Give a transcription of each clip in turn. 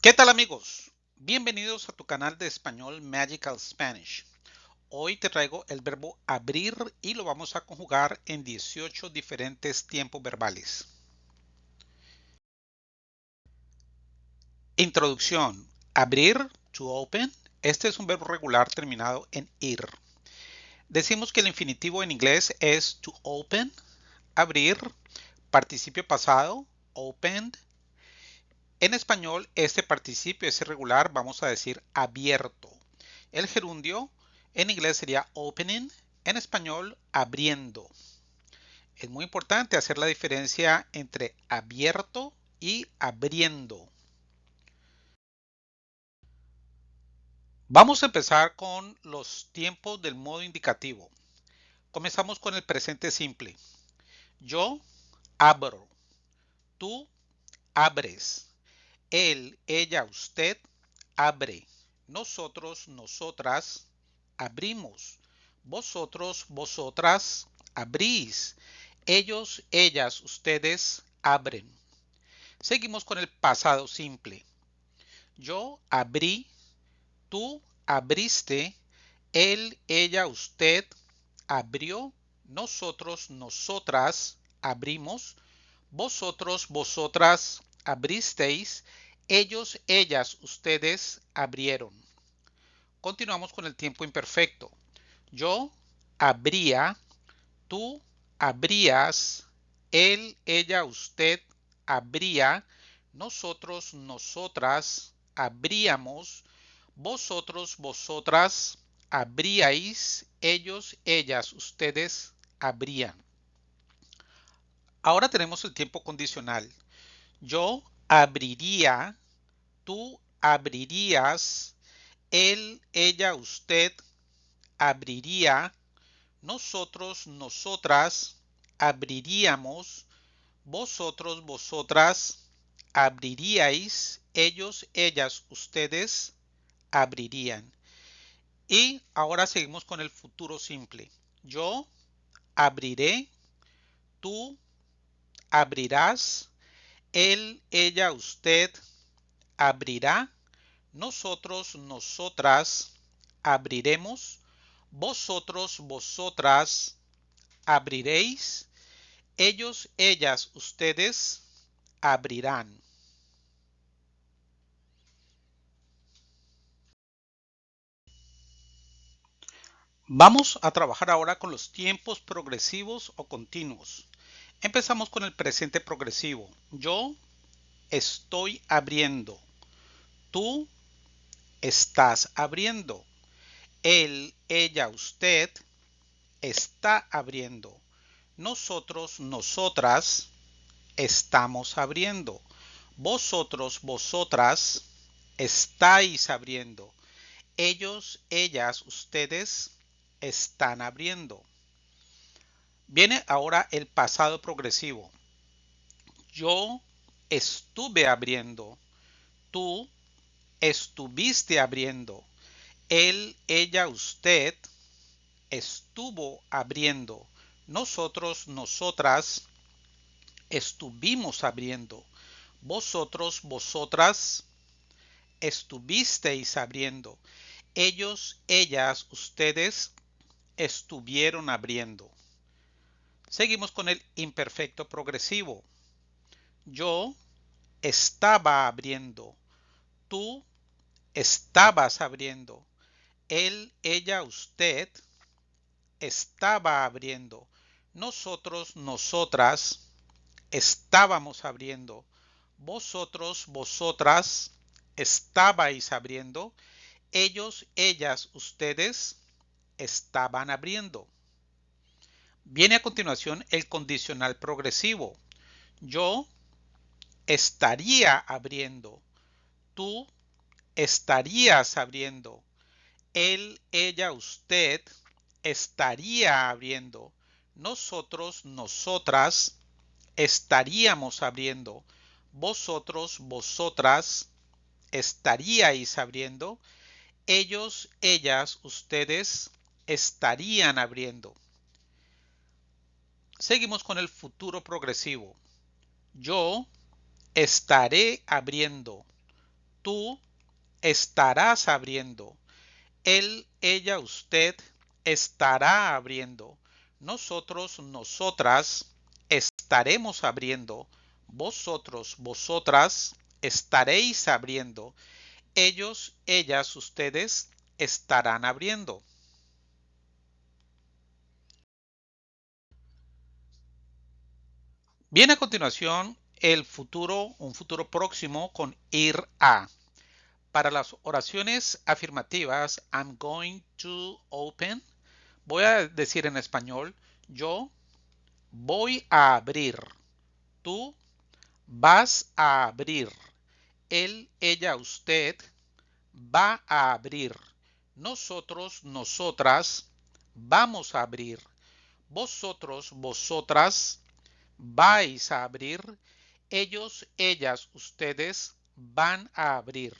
¿Qué tal amigos? Bienvenidos a tu canal de español Magical Spanish. Hoy te traigo el verbo abrir y lo vamos a conjugar en 18 diferentes tiempos verbales. Introducción. Abrir, to open. Este es un verbo regular terminado en ir. Decimos que el infinitivo en inglés es to open, abrir, participio pasado, opened, en español, este participio es irregular, vamos a decir abierto. El gerundio en inglés sería opening, en español abriendo. Es muy importante hacer la diferencia entre abierto y abriendo. Vamos a empezar con los tiempos del modo indicativo. Comenzamos con el presente simple. Yo abro. Tú abres él, ella, usted abre. Nosotros, nosotras abrimos. Vosotros, vosotras abrís. Ellos, ellas, ustedes abren. Seguimos con el pasado simple. Yo abrí, tú abriste, él, ella, usted abrió, nosotros, nosotras abrimos, vosotros, vosotras abristeis, ellos, ellas, ustedes abrieron. Continuamos con el tiempo imperfecto. Yo abría, tú abrías, él, ella, usted abría, nosotros, nosotras abríamos, vosotros, vosotras abríais, ellos, ellas, ustedes abrían. Ahora tenemos el tiempo condicional. Yo abriría, tú abrirías, él, ella, usted abriría, nosotros, nosotras abriríamos, vosotros, vosotras abriríais, ellos, ellas, ustedes abrirían. Y ahora seguimos con el futuro simple. Yo abriré, tú abrirás, él, ella, usted abrirá. Nosotros, nosotras abriremos. Vosotros, vosotras abriréis. Ellos, ellas, ustedes abrirán. Vamos a trabajar ahora con los tiempos progresivos o continuos. Empezamos con el presente progresivo. Yo estoy abriendo. Tú estás abriendo. Él, ella, usted está abriendo. Nosotros, nosotras estamos abriendo. Vosotros, vosotras estáis abriendo. Ellos, ellas, ustedes están abriendo. Viene ahora el pasado progresivo. Yo estuve abriendo. Tú estuviste abriendo. Él, ella, usted estuvo abriendo. Nosotros, nosotras estuvimos abriendo. Vosotros, vosotras estuvisteis abriendo. Ellos, ellas, ustedes estuvieron abriendo. Seguimos con el imperfecto progresivo. Yo estaba abriendo. Tú estabas abriendo. Él, ella, usted estaba abriendo. Nosotros, nosotras estábamos abriendo. Vosotros, vosotras estabais abriendo. Ellos, ellas, ustedes estaban abriendo. Viene a continuación el condicional progresivo. Yo estaría abriendo. Tú estarías abriendo. Él, ella, usted estaría abriendo. Nosotros, nosotras estaríamos abriendo. Vosotros, vosotras estaríais abriendo. Ellos, ellas, ustedes estarían abriendo. Seguimos con el futuro progresivo. Yo estaré abriendo. tú estarás abriendo. Él, ella, usted estará abriendo. Nosotros, nosotras estaremos abriendo. Vosotros, vosotras estaréis abriendo. Ellos, ellas, ustedes estarán abriendo. Viene a continuación el futuro, un futuro próximo con ir a. Para las oraciones afirmativas, I'm going to open, voy a decir en español, yo voy a abrir, tú vas a abrir, él, ella, usted va a abrir, nosotros, nosotras vamos a abrir, vosotros, vosotras vais a abrir, ellos, ellas, ustedes van a abrir.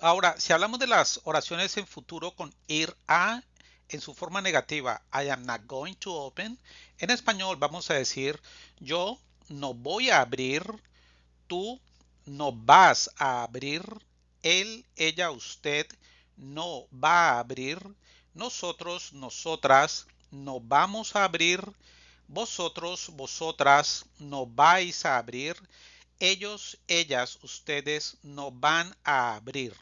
Ahora, si hablamos de las oraciones en futuro con ir a en su forma negativa, I am not going to open, en español vamos a decir yo no voy a abrir, tú no vas a abrir, él, ella, usted no va a abrir, nosotros, nosotras no vamos a abrir, vosotros, vosotras no vais a abrir, ellos, ellas, ustedes no van a abrir.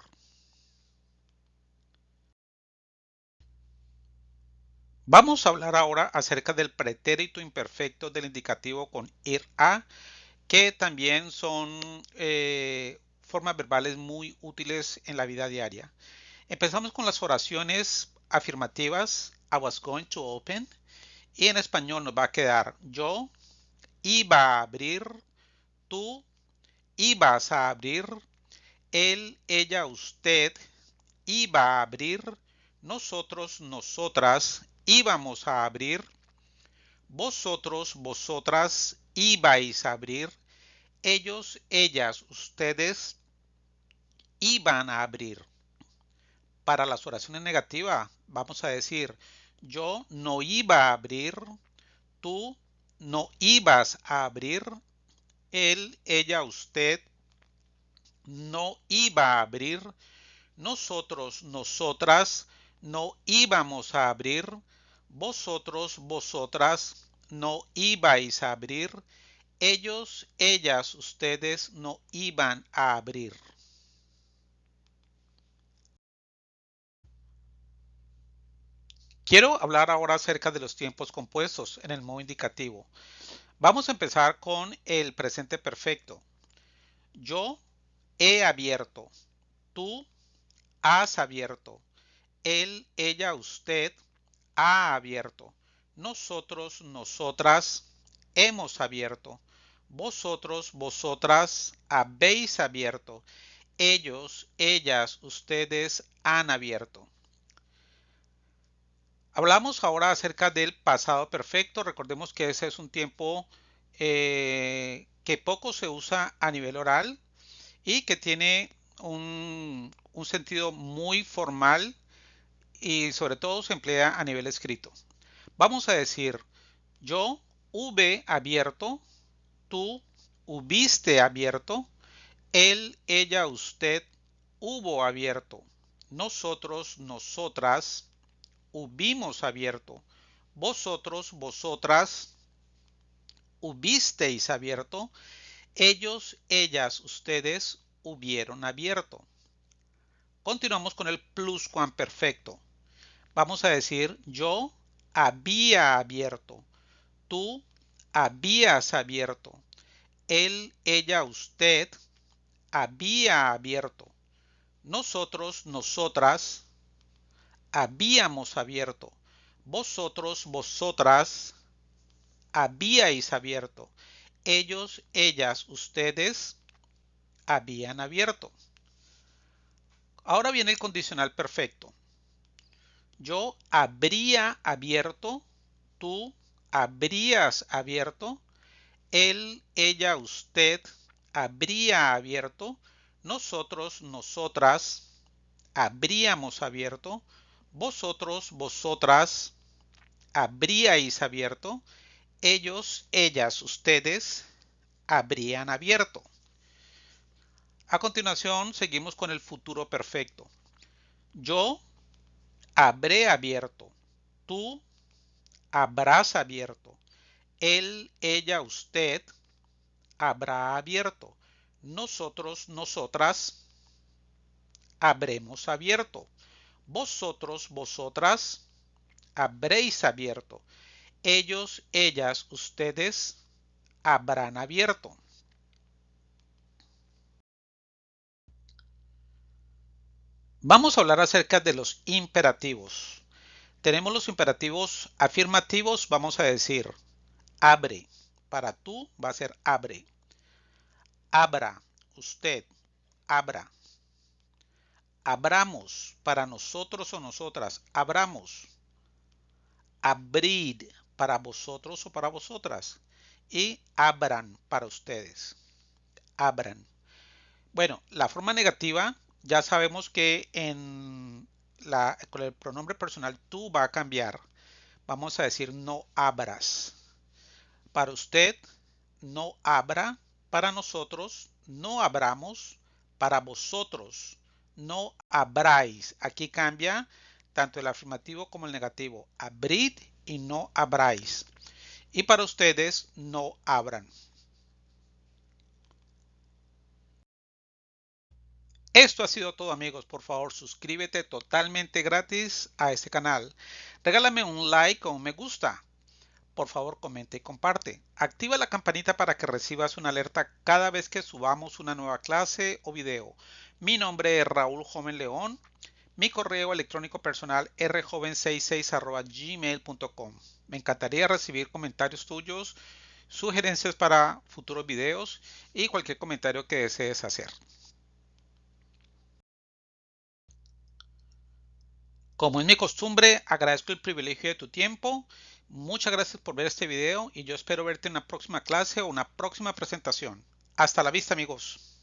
Vamos a hablar ahora acerca del pretérito imperfecto del indicativo con ir a, que también son eh, formas verbales muy útiles en la vida diaria. Empezamos con las oraciones afirmativas I was going to open. Y en español nos va a quedar yo iba a abrir, tú ibas a abrir, él, ella, usted iba a abrir, nosotros, nosotras íbamos a abrir, vosotros, vosotras ibais a abrir, ellos, ellas, ustedes iban a abrir. Para las oraciones negativas vamos a decir yo no iba a abrir, tú no ibas a abrir, él, ella, usted no iba a abrir, nosotros, nosotras no íbamos a abrir, vosotros, vosotras no ibais a abrir, ellos, ellas, ustedes no iban a abrir. Quiero hablar ahora acerca de los tiempos compuestos en el modo indicativo. Vamos a empezar con el presente perfecto. Yo he abierto. Tú has abierto. Él, ella, usted ha abierto. Nosotros, nosotras hemos abierto. Vosotros, vosotras habéis abierto. Ellos, ellas, ustedes han abierto. Hablamos ahora acerca del pasado perfecto. Recordemos que ese es un tiempo eh, que poco se usa a nivel oral y que tiene un, un sentido muy formal y sobre todo se emplea a nivel escrito. Vamos a decir, yo hube abierto, tú hubiste abierto, él, ella, usted hubo abierto, nosotros, nosotras hubimos abierto. Vosotros, vosotras, hubisteis abierto. Ellos, ellas, ustedes hubieron abierto. Continuamos con el pluscuamperfecto. Vamos a decir yo había abierto. Tú habías abierto. Él, ella, usted había abierto. Nosotros, nosotras habíamos abierto. Vosotros, vosotras, habíais abierto. Ellos, ellas, ustedes habían abierto. Ahora viene el condicional perfecto. Yo habría abierto, tú habrías abierto, él, ella, usted habría abierto, nosotros, nosotras habríamos abierto, vosotros, vosotras habríais abierto, ellos, ellas, ustedes habrían abierto. A continuación, seguimos con el futuro perfecto. Yo habré abierto. Tú habrás abierto. Él, ella, usted habrá abierto. Nosotros, nosotras habremos abierto. Vosotros, vosotras habréis abierto. Ellos, ellas, ustedes habrán abierto. Vamos a hablar acerca de los imperativos. Tenemos los imperativos afirmativos, vamos a decir abre. Para tú va a ser abre. Abra, usted, abra. Abramos, para nosotros o nosotras, abramos. Abrid, para vosotros o para vosotras. Y abran, para ustedes. Abran. Bueno, la forma negativa ya sabemos que en la, con el pronombre personal tú va a cambiar. Vamos a decir no abras. Para usted, no abra. Para nosotros, no abramos. Para vosotros, no abráis. Aquí cambia tanto el afirmativo como el negativo. Abrid y no abráis. Y para ustedes, no abran. Esto ha sido todo amigos, por favor suscríbete totalmente gratis a este canal. Regálame un like o un me gusta. Por favor comenta y comparte. Activa la campanita para que recibas una alerta cada vez que subamos una nueva clase o video. Mi nombre es Raúl Joven León. Mi correo electrónico personal rjoven66 Me encantaría recibir comentarios tuyos, sugerencias para futuros videos y cualquier comentario que desees hacer. Como es mi costumbre, agradezco el privilegio de tu tiempo. Muchas gracias por ver este video y yo espero verte en una próxima clase o una próxima presentación. Hasta la vista amigos.